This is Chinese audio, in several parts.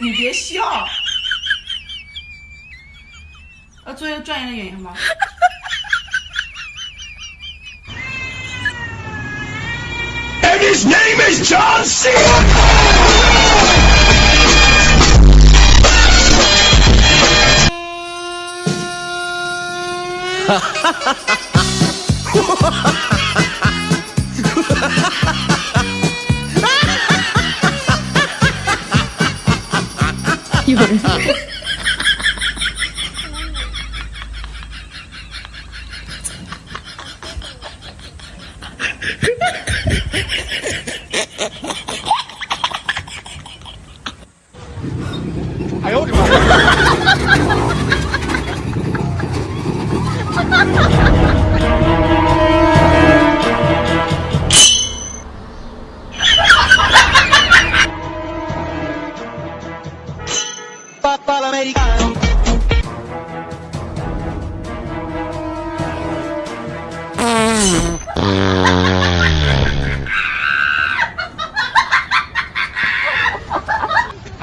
你别笑。要做一个专业的演员吗？And his name is John C. 哈哈哈哈哈！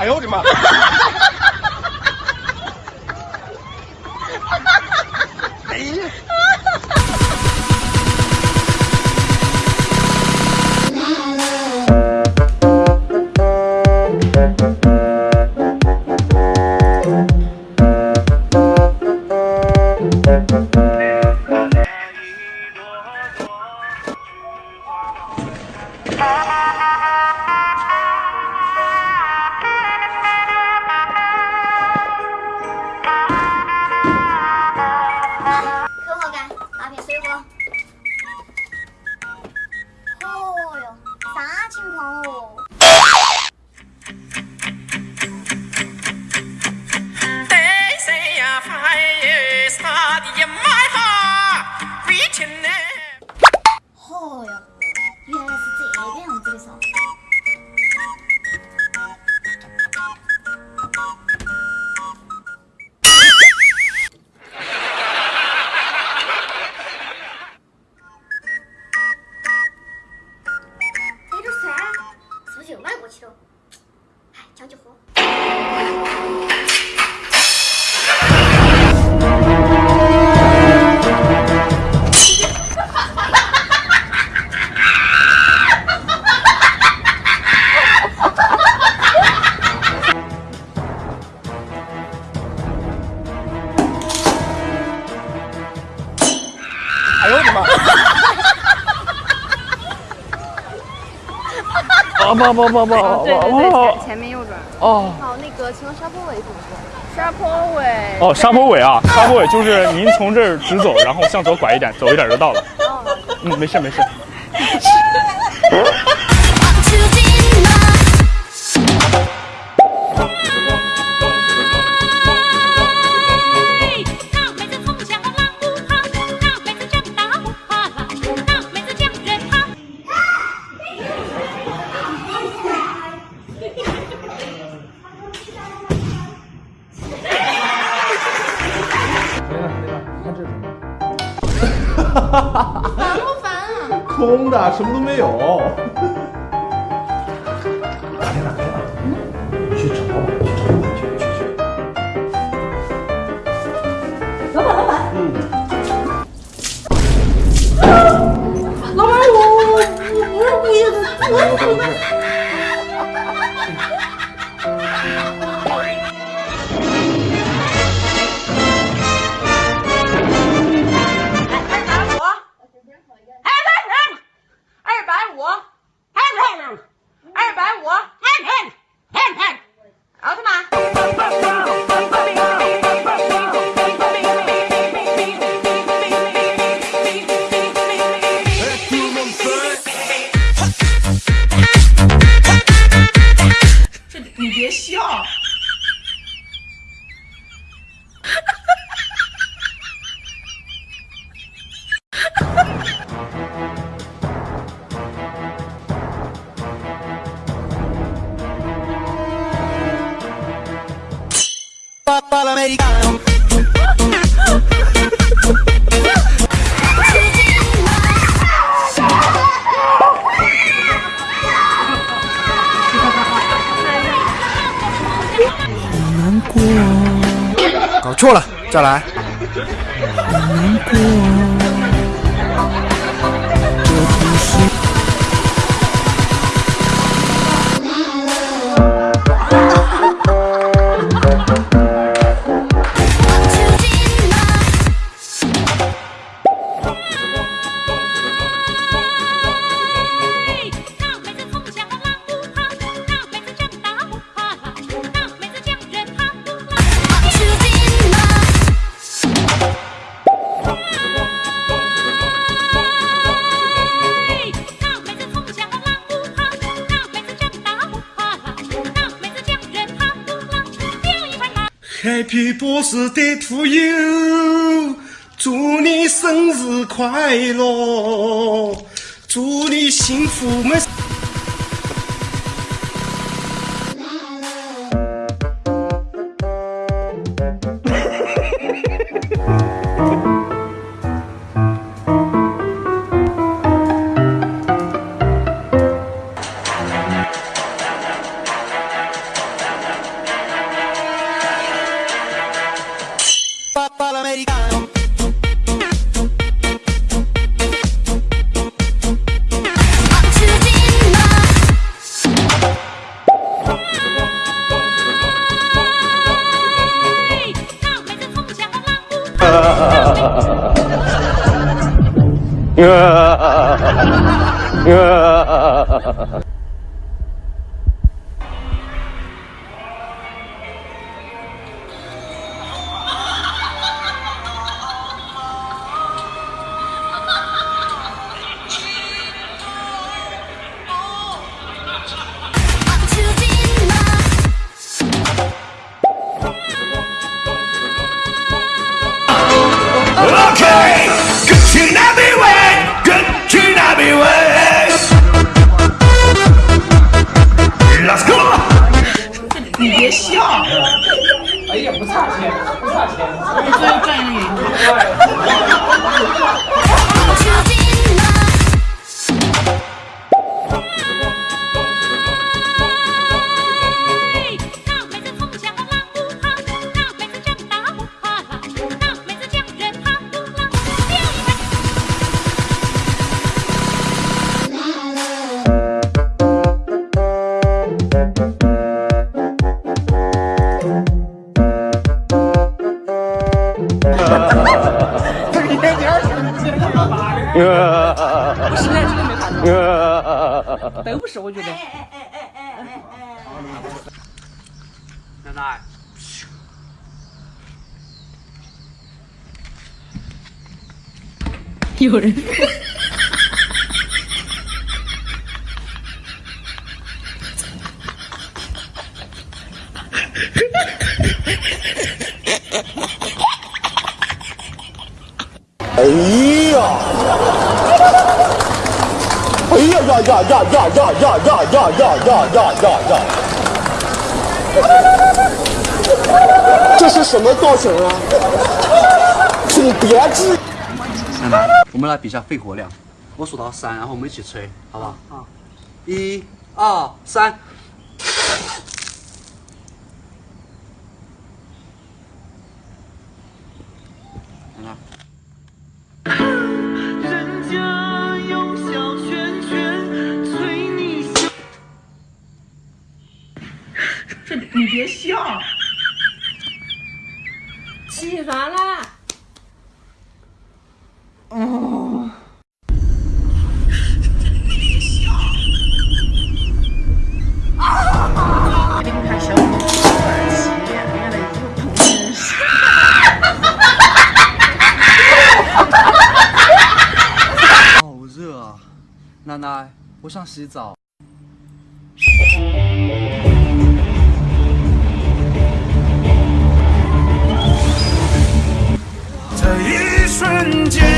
哎呦我的妈！哎呀！好哦。哎呦我的妈！啊不不不不！对对对，前面右转。哦。好，那个，请问沙坡尾怎么说？沙坡尾。哦，沙坡尾啊，沙坡尾就是您从这儿直走，然后向左拐一点，走一点就到了。嗯，没事没事。烦不烦啊？空的，什么都没有。搞错了，再来。难过。Happy birthday to you，祝你生日快乐，祝你幸福美。 으아. Okay! 别笑。哎呀，不差钱，不差钱。所以赚一不是，真的没看到。都不是，我觉得。奶奶。有人。呀呀呀呀呀呀呀呀呀呀呀呀呀呀！这是什么造型啊？请别质。奶奶，我们来比一下肺活量。我数到三，然后我们一起吹，好不好？好。一、二、三。奶好热啊，奶奶，我想洗澡。这一瞬间。